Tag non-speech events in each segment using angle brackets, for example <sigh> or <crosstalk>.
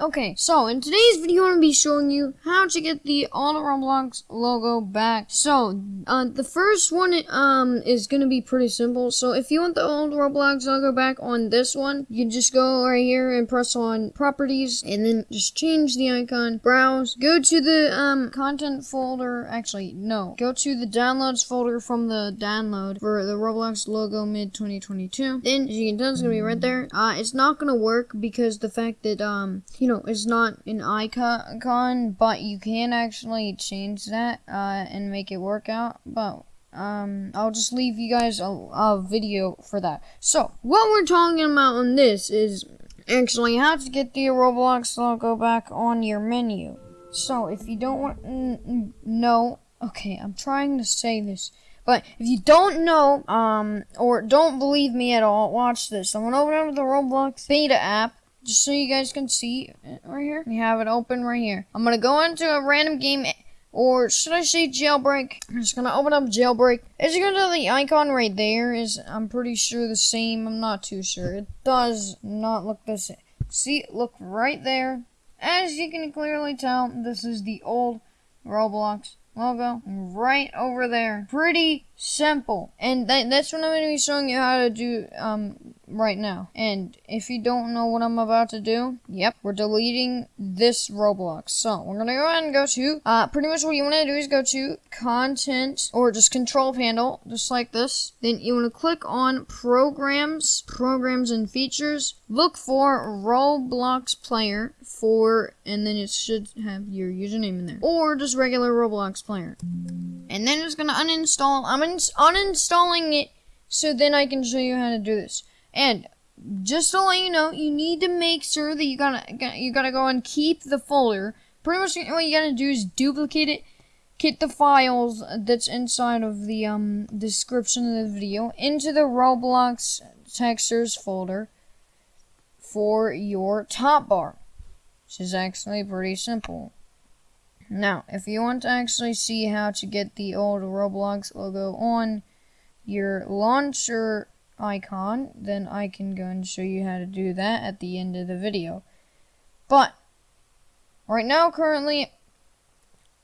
Okay, so in today's video, I'm going to be showing you how to get the All Roblox logo back. So, uh, the first one um is going to be pretty simple. So, if you want the old Roblox logo back on this one, you just go right here and press on Properties, and then just change the icon, browse, go to the um content folder. Actually, no, go to the downloads folder from the download for the Roblox logo mid 2022. Then, as you can tell, it's going to be right there. Uh, it's not going to work because the fact that um you know, it's not an icon, but you can actually change that uh, and make it work out. But um, I'll just leave you guys a, a video for that. So, what we're talking about on this is actually how to get the Roblox logo back on your menu. So, if you don't want know, okay, I'm trying to say this. But if you don't know, um, or don't believe me at all, watch this. I'm gonna open up the Roblox beta app just so you guys can see right here. We have it open right here. I'm gonna go into a random game, or should I say jailbreak? I'm just gonna open up jailbreak. As you can tell, the icon right there is, I'm pretty sure the same. I'm not too sure. It does not look the same. See, look right there. As you can clearly tell, this is the old Roblox logo right over there. Pretty simple. And that, that's what I'm going to be showing you how to do um, right now. And if you don't know what I'm about to do, yep, we're deleting this Roblox. So we're going to go ahead and go to, uh, pretty much what you want to do is go to content or just control panel, just like this. Then you want to click on programs, programs and features. Look for Roblox player for, and then it should have your username in there. Or just regular Roblox player. And then it's going to uninstall. I'm uninstalling it so then I can show you how to do this. And just to let you know, you need to make sure that you gotta you gotta go and keep the folder. Pretty much what you gotta do is duplicate it, get the files that's inside of the um description of the video into the Roblox textures folder for your top bar, which is actually pretty simple. Now, if you want to actually see how to get the old Roblox logo on your launcher icon, then I can go and show you how to do that at the end of the video. But, right now, currently,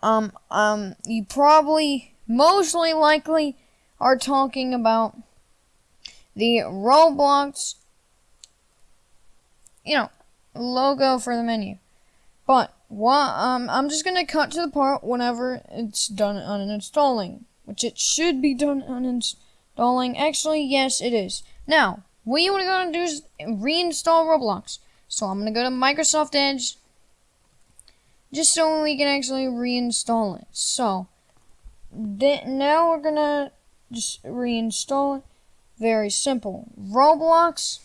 um, um, you probably, mostly likely, are talking about the Roblox, you know, logo for the menu. But, what, um, I'm just gonna cut to the part whenever it's done uninstalling, which it should be done uninstalling Installing. Actually, yes, it is. Now, what you want to do is reinstall Roblox. So I'm to go to Microsoft Edge. Just so we can actually reinstall it. So, now we're to just reinstall it. Very simple. Roblox.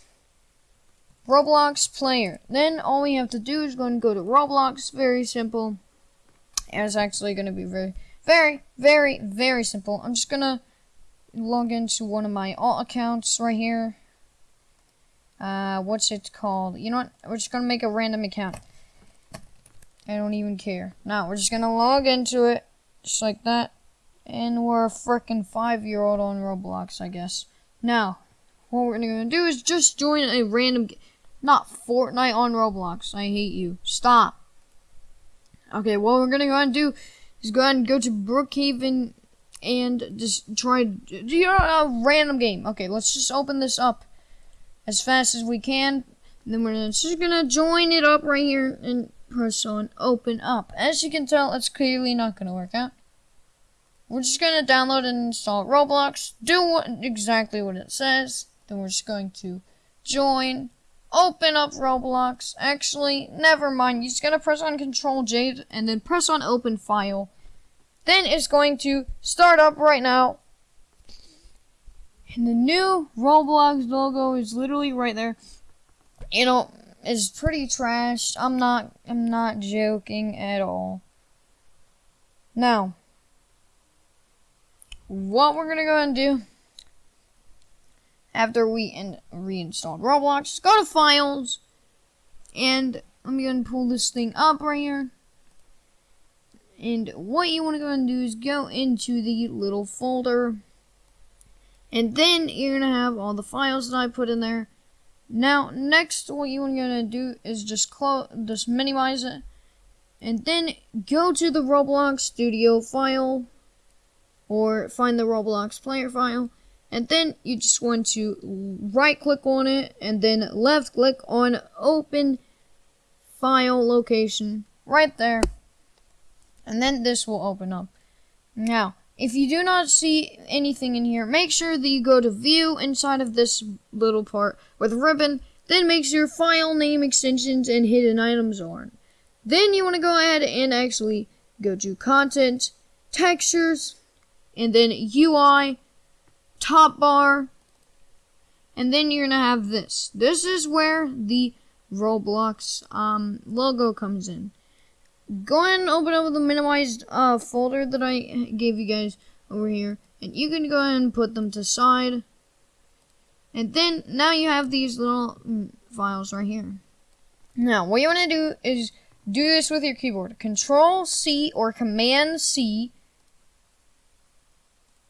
Roblox player. Then all we have to do is go and go to Roblox. Very simple. And it's actually going to be very, very, very, very simple. I'm just going to log into one of my alt accounts right here. Uh, what's it called? You know what? We're just gonna make a random account. I don't even care. Now, we're just gonna log into it, just like that. And we're a freaking five-year-old on Roblox, I guess. Now, what we're gonna do is just join a random... Not Fortnite on Roblox. I hate you. Stop. Okay, what we're gonna go and do is go ahead and go to Brookhaven and just try do a uh, random game. Okay, let's just open this up as fast as we can. then we're just gonna join it up right here and press on open up. As you can tell, it's clearly not gonna work out. We're just gonna download and install Roblox, do what, exactly what it says. Then we're just going to join, open up Roblox. Actually, never mind. You're just gonna press on Control J and then press on Open File. Then it's going to start up right now. And the new Roblox logo is literally right there. You know, it's pretty trash. I'm not I'm not joking at all. Now, what we're gonna go and do after we in, reinstalled Roblox, go to files and I'm gonna pull this thing up right here. And what you want to go and do is go into the little folder. And then you're to have all the files that I put in there. Now, next, what you're gonna do is just close, just minimize it, and then go to the Roblox Studio file, or find the Roblox player file, and then you just want to right click on it, and then left click on Open File Location, right there, and then this will open up. Now, if you do not see anything in here, make sure that you go to view inside of this little part with ribbon, then make sure file name extensions and hidden items are on. Then you want to go ahead and actually go to content, textures, and then UI, top bar, and then you're to have this. This is where the Roblox um, logo comes in go ahead and open up the minimized uh, folder that I gave you guys over here. And you can go ahead and put them to side. And then now you have these little mm, files right here. Now, what you want to do is do this with your keyboard. Control C or Command C.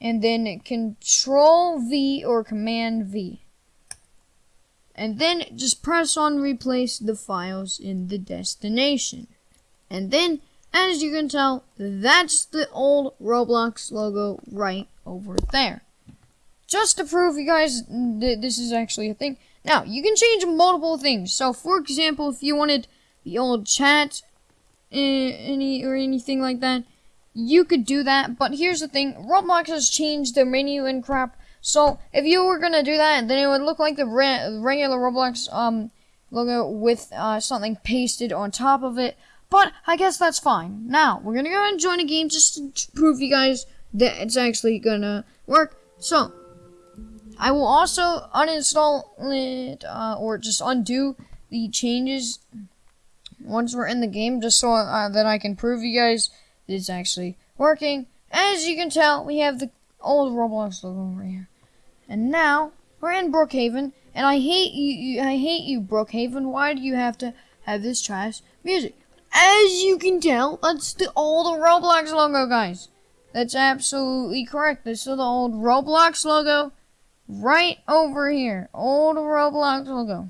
And then Control V or Command V. And then just press on replace the files in the destination. And then, as you can tell, that's the old Roblox logo right over there. Just to prove you guys that this is actually a thing. Now, you can change multiple things. So, for example, if you wanted the old chat eh, any or anything like that, you could do that. But here's the thing, Roblox has changed their menu and crap. So, if you were gonna do that, then it would look like the re regular Roblox um, logo with uh, something pasted on top of it. But I guess that's fine. Now, we're gonna go and join a game just to prove you guys that it's actually gonna work. So, I will also uninstall it, uh, or just undo the changes once we're in the game, just so uh, that I can prove you guys it's actually working. As you can tell, we have the old Roblox logo over here. And now, we're in Brookhaven, and I hate you, you I hate you, Brookhaven. Why do you have to have this trash music? As you can tell, that's the old Roblox logo, guys. That's absolutely correct. This is the old Roblox logo right over here. Old Roblox logo.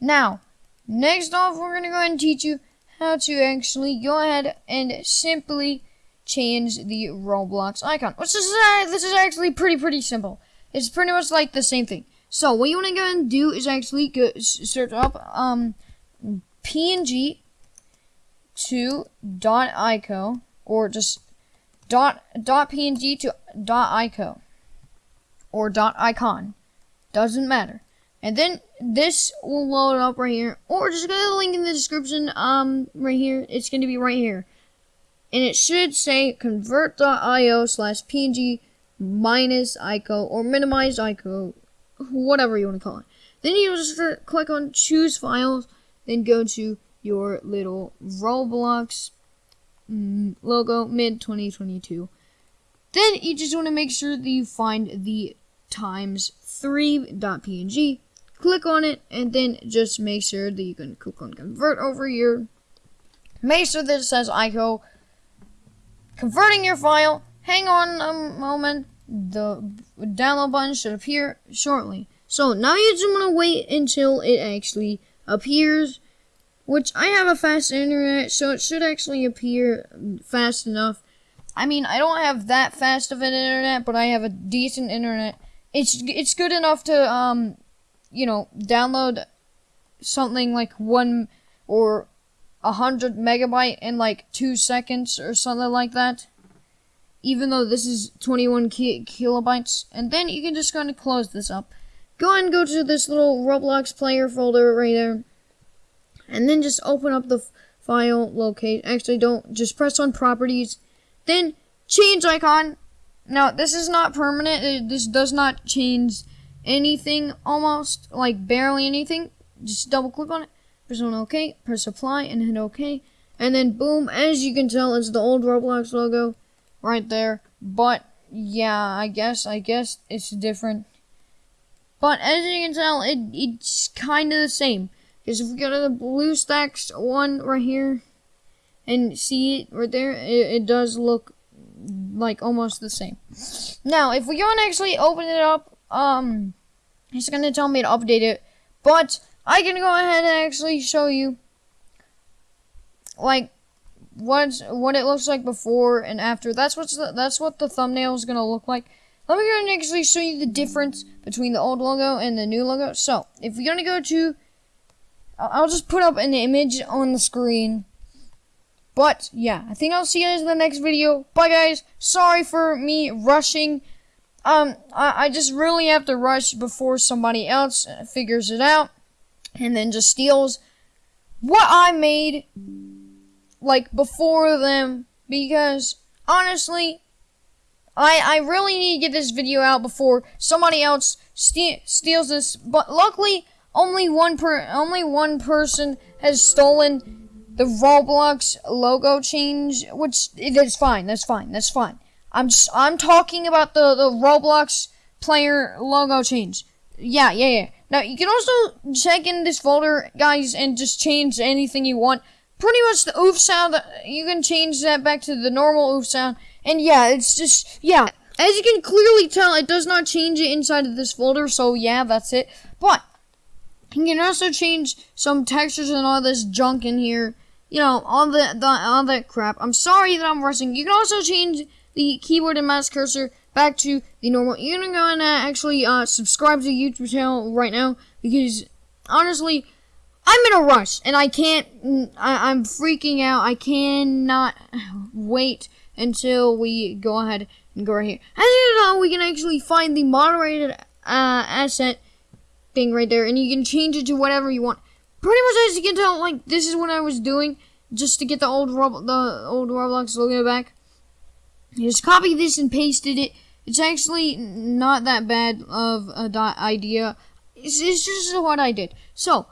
Now, next off, we're going to go ahead and teach you how to actually go ahead and simply change the Roblox icon. Which is, uh, this is actually pretty, pretty simple. It's pretty much like the same thing. So, what you want to go and do is actually go search up um, PNG to dot ico or just dot dot png to dot ico or dot icon doesn't matter and then this will load up right here. Or just go to the link in the description um right here. It's going to be right here. And it should say convert.io slash png minus ico or minimize ico whatever you want to call it. Then you just click on choose files then go to your little Roblox mm, logo mid 2022. Then you just want to make sure that you find the times 3.png, click on it, and then just make sure that you can click on convert over here. Make sure that it says ICO. Converting your file. Hang on a moment. The download button should appear shortly. So now you just want to wait until it actually appears which I have a fast internet, so it should actually appear fast enough. I mean, I don't have that fast of an internet, but I have a decent internet. It's it's good enough to um, you know, download something like one or a hundred megabyte in like two seconds or something like that. Even though this is 21 ki kilobytes, and then you can just kind of close this up. Go and go to this little Roblox player folder right there and then just open up the file locate. Actually, don't just press on properties, then change icon. Now, this is not permanent. It, this does not change anything almost, like barely anything. Just double click on it, press on OK, press apply, and hit OK. And then boom, as you can tell, it's the old Roblox logo right there. But yeah, I guess, I guess it's different. But as you can tell, it, it's kind of the same. Because if we go to the BlueStacks one right here and see it right there, it, it does look like almost the same. Now, if we go and actually open it up, um, it's gonna tell me to update it. But I can go ahead and actually show you like what what it looks like before and after. That's what's the, that's what the thumbnail is gonna look like. Let me go and actually show you the difference between the old logo and the new logo. So if you're gonna go to, I'll just put up an image on the screen. But yeah, I think I'll see you guys in the next video. Bye guys. Sorry for me rushing. Um, I, I just really have to rush before somebody else figures it out and then just steals what I made like before them because honestly I I really need to get this video out before somebody else ste steals this but luckily only one per only one person has stolen the Roblox logo change which it is fine that's fine that's fine I'm just, I'm talking about the the Roblox player logo change yeah yeah yeah now you can also check in this folder guys and just change anything you want pretty much the oof sound, you can change that back to the normal oof sound. And yeah, it's just, yeah. As you can clearly tell, it does not change it inside of this folder, so yeah, that's it. But, you can also change some textures and all this junk in here. You know, all the, the all that crap. I'm sorry that I'm rushing. You can also change the keyboard and mouse cursor back to the normal. You're gonna go and uh, actually uh, subscribe to the YouTube channel right now because honestly, I'm in a rush and I can't, I, am freaking out. I cannot <sighs> wait until we go ahead and go right here. As you know, we can actually find the moderated uh, asset thing right there and you can change it to whatever you want. Pretty much as you can tell, like, this is what I was doing just to get the old Rob the old Roblox logo back. You just copy this and pasted it. It's actually not that bad of a idea. It's, it's just what I did. So,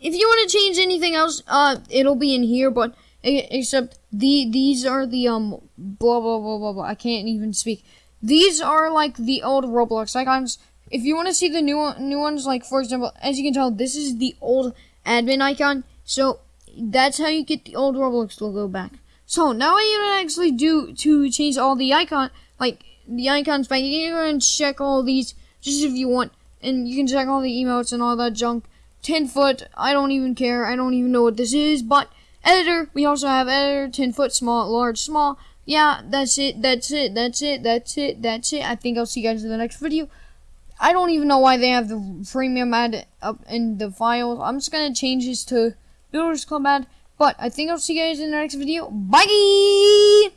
if you want to change anything else, uh, it'll be in here, but except the these are the um blah blah blah blah blah. I can't even speak. These are like the old Roblox icons. If you want to see the new new ones, like for example, as you can tell, this is the old admin icon. So that's how you get the old Roblox logo back. So now what you actually do to change all the icon, like the icons back, you can go and check all these just if you want, and you can check all the emotes and all that junk. 10 foot, I don't even care, I don't even know what this is, but editor, we also have editor, 10 foot, small, large, small, yeah, that's it, that's it, that's it, that's it, that's it, I think I'll see you guys in the next video. I don't even know why they have the premium ad up in the files, I'm just gonna change this to Builders Club ad, but I think I'll see you guys in the next video, bye!